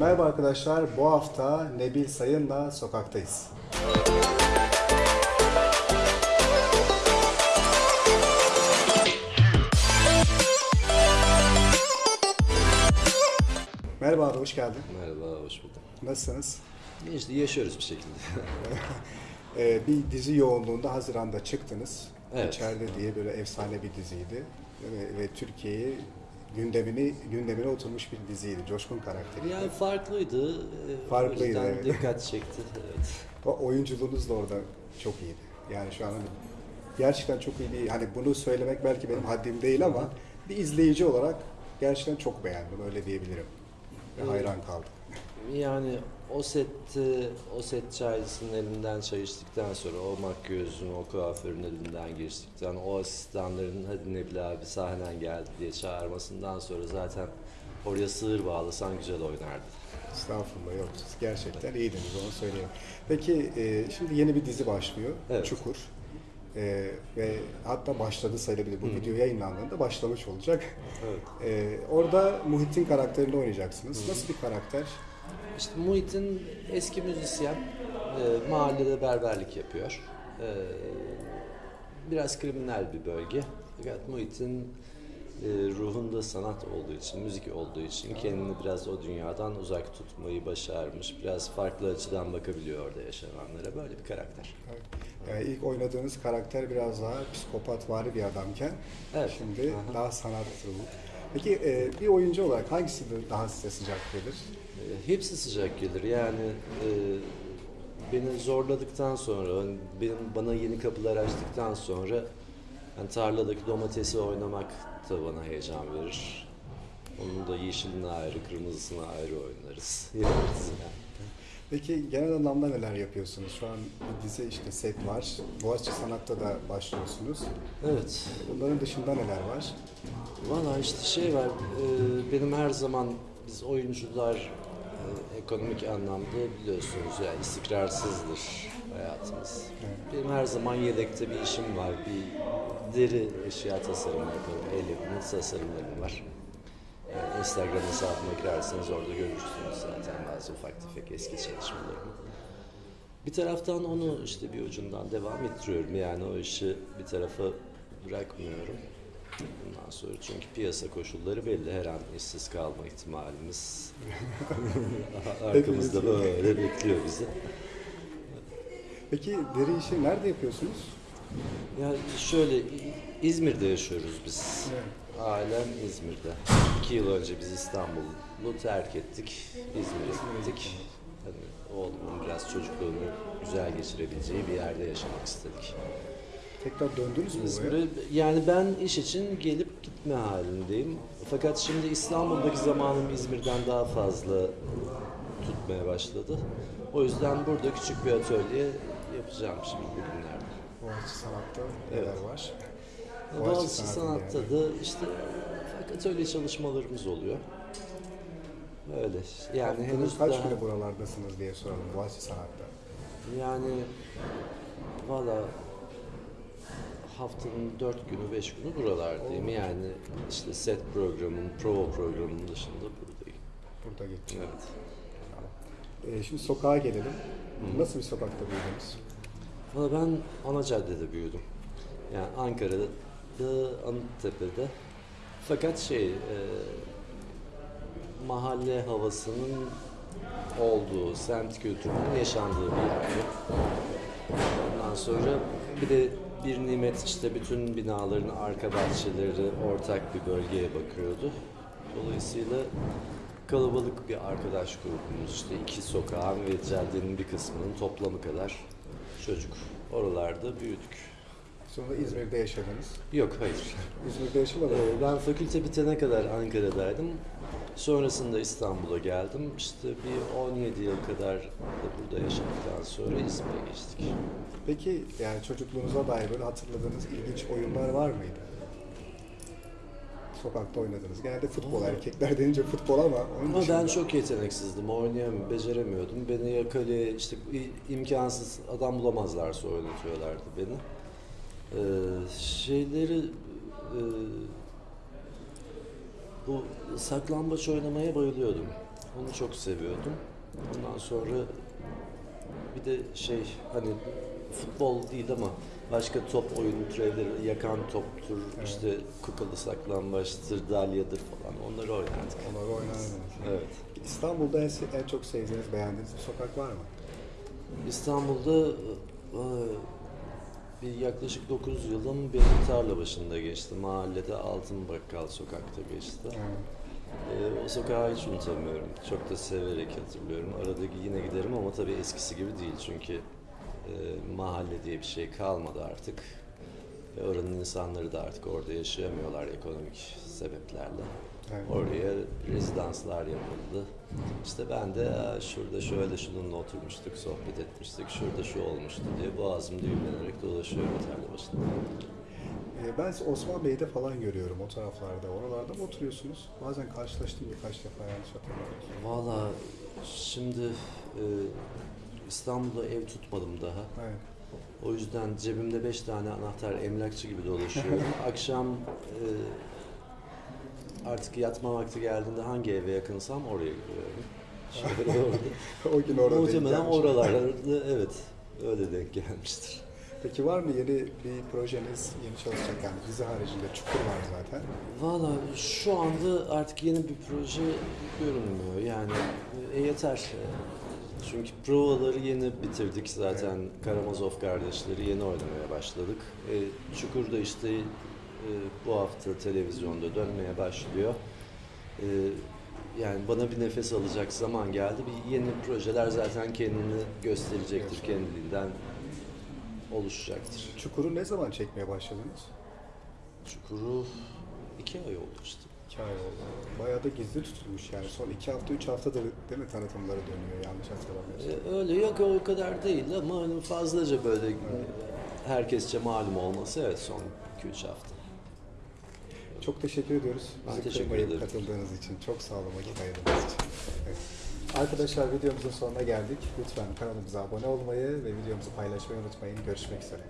Merhaba arkadaşlar, bu hafta Nebil Sayın'la sokaktayız. Merhaba abi, hoş geldin. Merhaba, hoş bulduk. Nasılsınız? İşte yaşıyoruz bir şekilde. Ee, bir dizi yoğunluğunda Haziran'da çıktınız. Evet. İçeride diye böyle efsane bir diziydi. Ve, ve Türkiye'yi gündemini gündemine oturmuş bir diziydi. Coşkun karakteri. yani farklıydı. Ee, Farklıydı, O yüzden evet. dikkat çekti. Evet. O oyunculuğunuz da orada çok iyiydi. Yani şu an hani gerçekten çok iyi hani bunu söylemek belki benim haddim değil ama bir izleyici olarak gerçekten çok beğendim öyle diyebilirim. Ve hayran kaldım. Yani o sette, o set çaycısının elinden çay içtikten sonra, o makyözün, o kuaförün elinden geçtikten, o asistanların hadi Nebil abi sahnen geldi diye çağırmasından sonra zaten oraya sığır bağlasan güzel oynardı. Estağfurullah yok siz gerçekten iyiydiniz onu söyleyeyim. Peki e, şimdi yeni bir dizi başlıyor. Evet. Çukur. E, ve hatta başladı sayılabilir. Bu video yayınlandığında başlamış olacak. Evet. E, orada Muhittin karakterinde oynayacaksınız. Nasıl bir karakter? İşte Muhit'in eski müzisyen, e, mahallede berberlik yapıyor. E, biraz kriminal bir bölge. Fakat Muhit'in e, ruhunda sanat olduğu için, müzik olduğu için kendini biraz o dünyadan uzak tutmayı başarmış. Biraz farklı açıdan bakabiliyor orada yaşananlara. Böyle bir karakter. Yani ilk oynadığınız karakter biraz daha psikopatvari bir adamken Evet. şimdi Aha. daha sanat ruhu. Peki e, bir oyuncu olarak hangisi daha size sıcak gelir? E, Hepsi sıcak gelir. Yani e, beni zorladıktan sonra, hani benim bana yeni kapılar açtıktan sonra yani tarladaki domatesi oynamak da bana heyecan verir. Onun da yeşilini ayrı, kırmızısını ayrı oynarız. Yaparız yani. Peki genel anlamda neler yapıyorsunuz? Şu an bir dizi işte set var. Boğaziçi Sanat'ta da başlıyorsunuz. Evet. Bunların dışında neler var? Valla işte şey var, e, benim her zaman biz oyuncular e, ekonomik anlamda biliyorsunuz yani istikrarsızdır hayatımız. Benim her zaman yedekte bir işim var, bir deri eşya tasarımı yaparım, el yapımı tasarımlarım var. Instagram hesabıma girerseniz orada görürsünüz zaten bazı ufak tefek eski çalışmalarımı. Bir taraftan onu işte bir ucundan devam ettiriyorum yani o işi bir tarafa bırakmıyorum. Bundan sonra çünkü piyasa koşulları belli her an işsiz kalma ihtimalimiz arkamızda böyle bekliyor bizi. Peki deri işi nerede yapıyorsunuz? Ya şöyle İzmir'de yaşıyoruz biz. Evet. Ailem İzmir'de. İki yıl önce biz İstanbul'u terk ettik. İzmir'e gittik. Hani oğlumun biraz çocukluğunu güzel geçirebileceği bir yerde yaşamak istedik. Tekrar döndünüz mü? İzmir'e yani ben iş için gelip gitme halindeyim. Fakat şimdi İstanbul'daki zamanım İzmir'den daha fazla tutmaya başladı. O yüzden burada küçük bir atölye yapacağım şimdi bugünlerde. Boğaziçi Sanat'ta neler Evet. var? Boğaziçi Sanat'ın Sanat'ta yani. da işte ufak atölye çalışmalarımız oluyor. Öyle. Yani henüz Henüz kaç daha... güne buralardasınız diye soralım Boğaziçi Sanat'ta. Yani valla haftanın dört günü, beş günü buralardayım. Yani işte set programının, prova programının dışında buradayım. Burada geçiyor. Evet. Ee, şimdi sokağa gelelim. Nasıl bir sokakta büyüdünüz? Valla ben ana caddede büyüdüm. Yani Ankara'da, Anıttepe'de. Fakat şey, e, mahalle havasının olduğu, semt kültürünün yaşandığı bir yerde. Ondan sonra bir de bir nimet işte bütün binaların arka bahçeleri ortak bir bölgeye bakıyordu. Dolayısıyla kalabalık bir arkadaş grubumuz işte iki sokağın ve caddenin bir kısmının toplamı kadar çocuk. Oralarda büyüdük. Sonra İzmir'de yaşadınız. Yok hayır. İzmir'de yaşamadınız. Ee, Ben fakülte bitene kadar Ankara'daydım. Sonrasında İstanbul'a geldim. İşte bir 17 yıl kadar da burada yaşadıktan sonra İzmir'e geçtik. Peki yani çocukluğunuza dair böyle hatırladığınız ilginç oyunlar var mıydı? Sokakta oynadınız. Genelde futbol, erkekler denince futbol ama onun Ama dışında. ben çok yeteneksizdim, oynayamıyordum, beceremiyordum. Beni ya kaleye işte imkansız adam bulamazlarsa oynatıyorlardı beni. Ee, şeyleri e, bu saklambaç oynamaya bayılıyordum. Onu çok seviyordum. Ondan sonra bir de şey hani futbol değil ama başka top oyunu türevleri yakan toptur, işte kupalı saklambaçtır, dalyadır falan onları oynardık. Onları oynardınız. Evet. İstanbul'da en, en çok sevdiğiniz, beğendiğiniz bir sokak var mı? İstanbul'da e, bir yaklaşık 9 yılım benim tarla başında geçti. Mahallede Altın Bakkal sokakta geçti. E, o sokağı hiç unutamıyorum. Çok da severek hatırlıyorum. Arada yine giderim ama tabii eskisi gibi değil çünkü e, mahalle diye bir şey kalmadı artık. Ve oranın insanları da artık orada yaşayamıyorlar ekonomik sebeplerle. Evet. Oraya rezidanslar yapıldı. İşte ben de "Aa, şurada şöyle şununla oturmuştuk, sohbet etmiştik, şurada şu olmuştu diye boğazım düğümlenerek dolaşıyorum tarla başında. Ee, Ben Osman Bey'de falan görüyorum o taraflarda. Oralarda mı oturuyorsunuz? Bazen karşılaştım birkaç defa yanlış hatırlamıyorsam. Valla şimdi e, İstanbul'da ev tutmadım daha. Evet. O yüzden cebimde beş tane anahtar emlakçı gibi dolaşıyorum. Akşam e, artık yatma vakti geldiğinde hangi eve yakınsam oraya gidiyorum. Şöyle o gün orada Muhtemelen oralarda evet öyle denk gelmiştir. Peki var mı yeni bir projeniz, yeni çalışacak yani dizi haricinde Çukur var zaten. Valla şu anda artık yeni bir proje görünmüyor. Yani e, yeter. Çünkü provaları yeni bitirdik zaten. Karamazov kardeşleri yeni oynamaya başladık. E, Çukur da işte e, bu hafta televizyonda dönmeye başlıyor. E, yani bana bir nefes alacak zaman geldi. Bir yeni projeler zaten kendini gösterecektir, kendiliğinden oluşacaktır. Çukur'u ne zaman çekmeye başladınız? Çukur'u iki ay oldu işte. İki ay oldu. Bayağı da gizli tutulmuş yani. Son iki hafta, üç haftadır değil mi tanıtımları dönüyor yanlış hatırlamıyorsam. Ee, Öyle yok o kadar değil ama hani fazlaca böyle herkesçe malum olması evet son 2-3 hafta. Çok teşekkür ediyoruz. Ben Bizi teşekkür ederim. katıldığınız için. Çok sağ olun vakit ayırdığınız için. Evet. Arkadaşlar videomuzun sonuna geldik. Lütfen kanalımıza abone olmayı ve videomuzu paylaşmayı unutmayın. Görüşmek üzere.